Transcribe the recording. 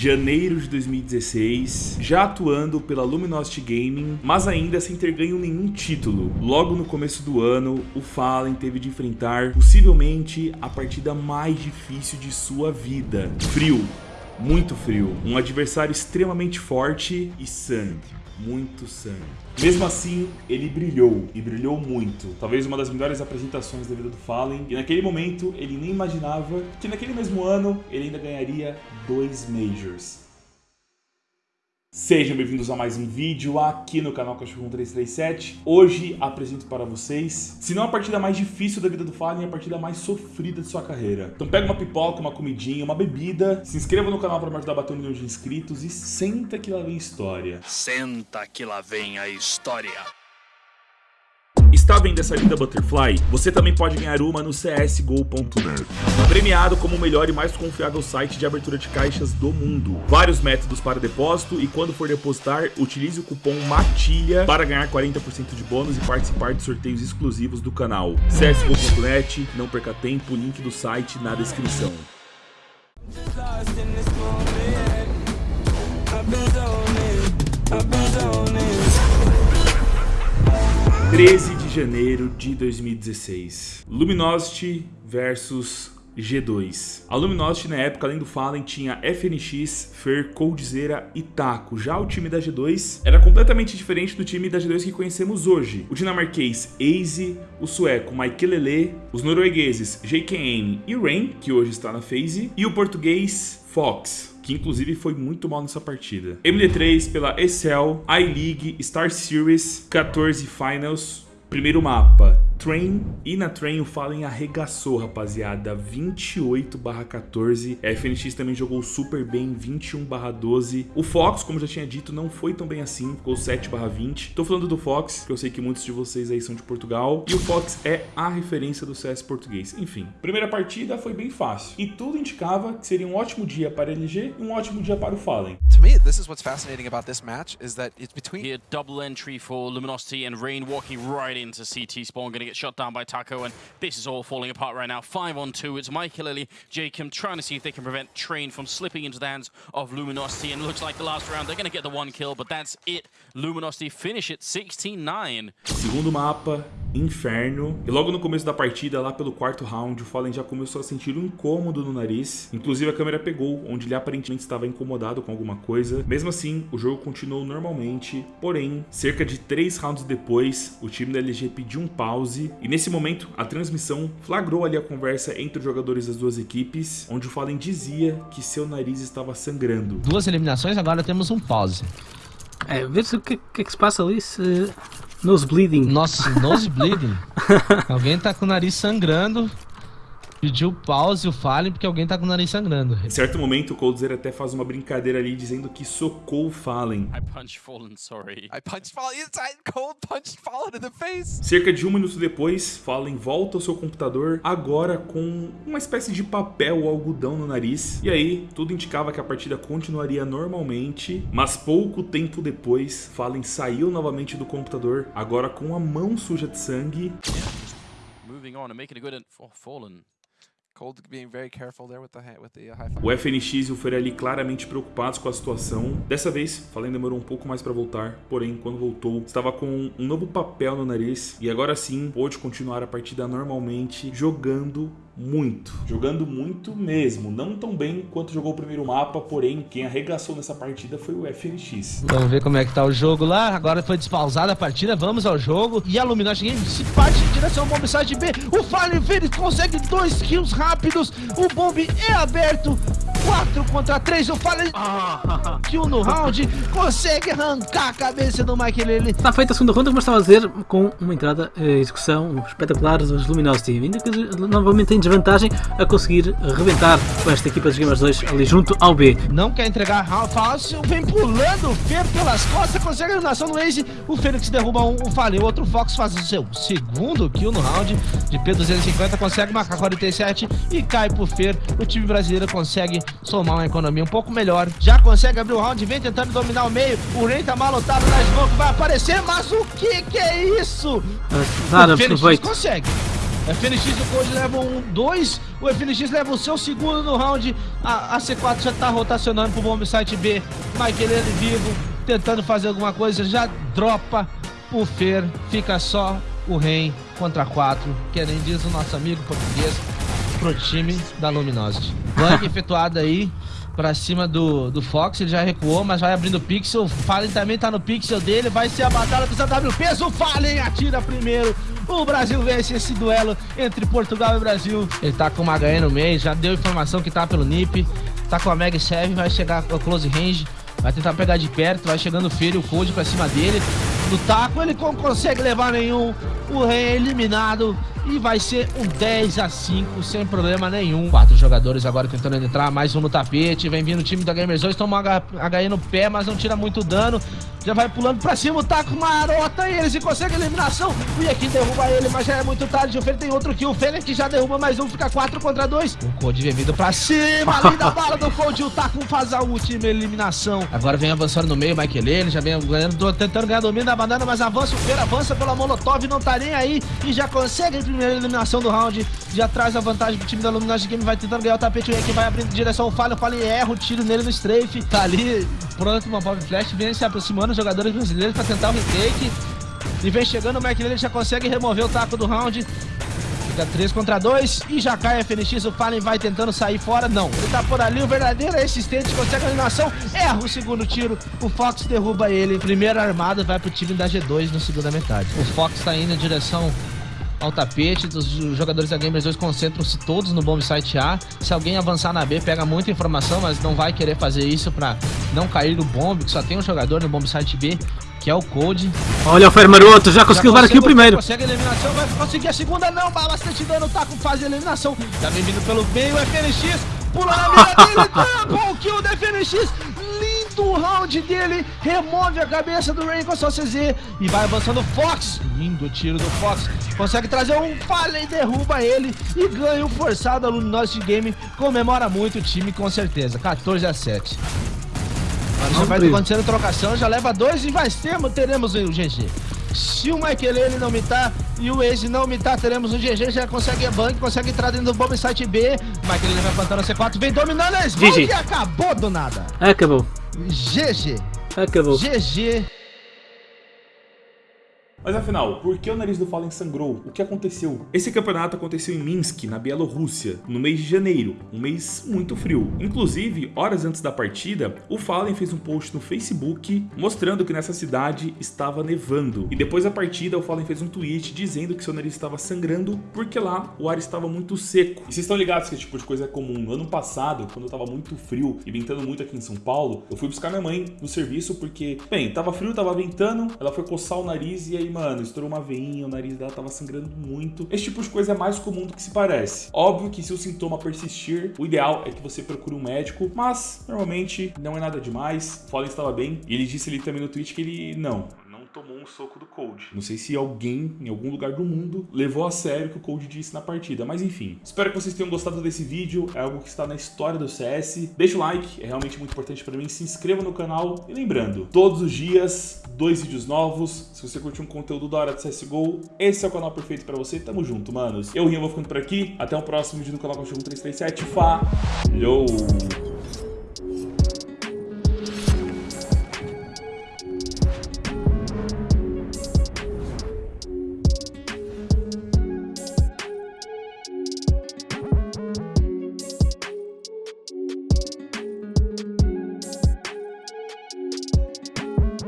janeiro de 2016, já atuando pela Luminosity Gaming, mas ainda sem ter ganho nenhum título. Logo no começo do ano, o Fallen teve de enfrentar possivelmente a partida mais difícil de sua vida. Frio, muito frio, um adversário extremamente forte e sangue muito sangue. Mesmo assim, ele brilhou, e brilhou muito. Talvez uma das melhores apresentações da vida do Fallen. E naquele momento, ele nem imaginava que naquele mesmo ano, ele ainda ganharia dois Majors. Sejam bem-vindos a mais um vídeo aqui no canal Cachorro 1337. Hoje apresento para vocês, se não a partida mais difícil da vida do Fallen, a partida mais sofrida de sua carreira. Então pega uma pipoca, uma comidinha, uma bebida, se inscreva no canal para me ajudar a bater um milhão de inscritos e senta que lá vem história. Senta que lá vem a história. Está vendo essa linda Butterfly? Você também pode ganhar uma no csgo.net. Premiado como o melhor e mais confiável site de abertura de caixas do mundo. Vários métodos para depósito e quando for depositar, utilize o cupom MATILHA para ganhar 40% de bônus e participar de sorteios exclusivos do canal. csgo.net, não perca tempo, link do site na descrição. 13 janeiro de 2016. Luminosity versus G2. A Luminosity na época, além do Fallen, tinha FNX, Fer, Coldzera e Taco. Já o time da G2 era completamente diferente do time da G2 que conhecemos hoje. O dinamarquês Aze, o sueco Lele, os noruegueses JKN e Rain, que hoje está na FaZe, e o português Fox, que inclusive foi muito mal nessa partida. MD3 pela Excel, I-League, Star Series, 14 Finals, primeiro mapa, Train e na Train o Fallen arregaçou, rapaziada, 28 14. A FNX também jogou super bem, 21 12. O Fox, como já tinha dito, não foi tão bem assim, ficou 7 20. Tô falando do Fox, que eu sei que muitos de vocês aí são de Portugal, e o Fox é a referência do CS português. Enfim, primeira partida foi bem fácil, e tudo indicava que seria um ótimo dia para a LG e um ótimo dia para o Fallen. To me, this is what's fascinating about this match, is that it's between... Here, double entry for Luminosity and Rain walking right into CT spawn, gonna get shot down by Taco, and this is all falling apart right now. 5 on 2, it's Michael Lily, Jacob trying to see if they can prevent Train from slipping into the hands of Luminosity, and looks like the last round they're going to get the one kill, but that's it. Luminosity finish it 16-9. Segundo mapa, Inferno. E logo no começo da partida, lá pelo quarto round, o Fallen já começou a sentir um incômodo no nariz. Inclusive a câmera pegou, onde ele aparentemente estava incomodado com alguma coisa. Mesmo assim, o jogo continuou normalmente. Porém, cerca de três rounds depois, o time da LG pediu um pause. E nesse momento, a transmissão flagrou ali a conversa entre os jogadores das duas equipes, onde o Fallen dizia que seu nariz estava sangrando. Duas eliminações, agora temos um pause. É, ver se o que, que, é que se passa ali, se Nose bleeding. Nossa, nose bleeding. Alguém tá com o nariz sangrando. Pediu pause o Fallen porque alguém tá com o nariz sangrando. Em certo momento, o Coldzera até faz uma brincadeira ali dizendo que socou o Fallen. I punched Fallen, sorry. I punched Fallen inside, cold punched Fallen in the face. Cerca de um minuto depois, Fallen volta ao seu computador, agora com uma espécie de papel ou algodão no nariz. E aí, tudo indicava que a partida continuaria normalmente, mas pouco tempo depois, Fallen saiu novamente do computador, agora com a mão suja de sangue. Moving on and making a good for Fallen. O FNX e o Ferelli claramente preocupados com a situação. Dessa vez, Fallen demorou um pouco mais para voltar, porém, quando voltou, estava com um novo papel no nariz e agora sim pôde continuar a partida normalmente, jogando muito. Jogando muito mesmo. Não tão bem quanto jogou o primeiro mapa, porém, quem arregaçou nessa partida foi o FNX. Vamos ver como é que tá o jogo lá. Agora foi despausada a partida, vamos ao jogo. E a Luminosity Game se parte em direção ao bomb side B. O Fallen Fênix consegue dois kills rápidos. O bomb é aberto. 4 contra 3, o Fallen kill no round, consegue arrancar a cabeça do Mike Lely. Está feita a segunda ronda, como estava a dizer, com uma entrada e eh, execução espetacular dos Luminosity, ainda que novamente em desvantagem a conseguir rebentar com esta equipa dos Gamers 2 ali junto ao B. Não quer entregar fácil, vem pulando o Fer pelas costas, consegue a eliminação do Ace, o Fênix derruba um, um Fallen, o outro Fox faz o seu segundo kill no round. De P250, consegue marcar 47 e cai pro Fer, o time brasileiro consegue somar uma economia um pouco melhor. Já consegue abrir o round, vem tentando dominar o meio. O Ren tá malotado na smoke, vai aparecer, mas o que que é isso? Nada, o Fênix consegue. FNX e o Cold levam um, dois. O FNX leva o seu segundo no round. A, a C4 já tá rotacionando pro bomb site B. Michaelene vivo, tentando fazer alguma coisa. Já dropa o Fer. Fica só o Ren contra quatro. Que nem diz o nosso amigo português. Pro time da Luminosity. Bang efetuado aí pra cima do, do Fox, ele já recuou, mas vai abrindo o pixel. Fallen também tá no pixel dele, vai ser a batalha dos AWPs. O Fallen atira primeiro. O Brasil vence esse duelo entre Portugal e Brasil. Ele tá com uma HE no meio, já deu informação que tá pelo NIP. Tá com a Meg 7, vai chegar ao close range. Vai tentar pegar de perto, vai chegando o Fear e o Code pra cima dele. No taco ele não consegue levar nenhum. O Rei é eliminado e vai ser um 10 a 5 sem problema nenhum. Quatro jogadores agora tentando entrar, mais um no tapete. Vem vindo o time da Gamers 2, toma um HE no pé, mas não tira muito dano. Já vai pulando pra cima, o taco marota e eles e consegue eliminação. E aqui derruba ele, mas já é muito tarde. O Fer tem outro kill. O Fênix já derruba mais um, fica 4 contra 2. O Code vem vindo pra cima, ali da bala do Code. O taco faz a última eliminação. Agora vem avançando no meio, Michael ele já vem ganhando, tentando ganhar domínio da banana, mas avança o Fer, avança pela Molotov, não tá nem aí e já consegue a primeira eliminação do round. Já traz a vantagem pro time da Luminosity Game, vai tentando ganhar o tapete. O que vai abrindo direção ao Falho, o Falho erra o tiro nele no strafe. Tá ali pronto uma Pop Flash, vem se aproximando os jogadores brasileiros pra tentar o retake. E vem chegando o McLean, ele já consegue remover o taco do round. Fica 3 contra 2 e já cai a FNX, o Fallen vai tentando sair fora, não. Ele tá por ali, o verdadeiro assistente consegue a eliminação, erra o segundo tiro, o Fox derruba ele. Primeira armada vai pro time da G2 na segunda metade. O Fox tá indo em direção ao tapete, os jogadores da Gamers 2 concentram-se todos no bomb site A. Se alguém avançar na B, pega muita informação, mas não vai querer fazer isso pra não cair no bomb, que só tem um jogador no bomb site B, que é o Code. Olha o Fer Maroto, já conseguiu levar aqui o primeiro. Consegue a eliminação, vai conseguir a segunda, não, bastante dano, tá com fase de eliminação. Tá vindo pelo meio, FNX, pula na mira dele, trampa o kill da FNX, lindo round dele, remove a cabeça do Rain com a sua CZ e vai avançando o Fox, lindo tiro do Fox, consegue trazer um Fallen, derruba ele e ganha o forçado aluno nosso de game, comemora muito o time com certeza, 14 a 7. Agora já vai acontecendo trocação, já leva dois e vai ter, teremos o GG. Se o Michael não mitar e o Ace não mitar, teremos o GG, já consegue a bank, consegue entrar dentro do bomb site B. Michael vai plantando C4, vem dominando a Smoke e acabou do nada. Acabou. GG. Acabou. GG. Mas afinal, por que o nariz do Fallen sangrou? O que aconteceu? Esse campeonato aconteceu em Minsk, na Bielorrússia, no mês de janeiro, um mês muito frio. Inclusive, horas antes da partida, o Fallen fez um post no Facebook mostrando que nessa cidade estava nevando. E depois da partida, o Fallen fez um tweet dizendo que seu nariz estava sangrando porque lá o ar estava muito seco. E vocês estão ligados que esse tipo de coisa é comum. No ano passado, quando estava muito frio e ventando muito aqui em São Paulo, eu fui buscar minha mãe no serviço porque, bem, tava frio, tava ventando, ela foi coçar o nariz e aí mano, estourou uma veinha, o nariz dela tava sangrando muito. Esse tipo de coisa é mais comum do que se parece. Óbvio que se o sintoma persistir, o ideal é que você procure um médico, mas normalmente não é nada demais. Fallen estava bem. E ele disse ali também no tweet que ele não, tomou um soco do Cold. Não sei se alguém em algum lugar do mundo levou a sério o que o Cold disse na partida, mas enfim. Espero que vocês tenham gostado desse vídeo, é algo que está na história do CS. Deixa o like, é realmente muito importante para mim. Se inscreva no canal e lembrando, todos os dias, dois vídeos novos. Se você curtiu um conteúdo da hora de CSGO, esse é o canal perfeito para você. Tamo junto, manos. Eu, Rinha, vou ficando por aqui. Até o próximo vídeo no canal Cachorro 337. Falou!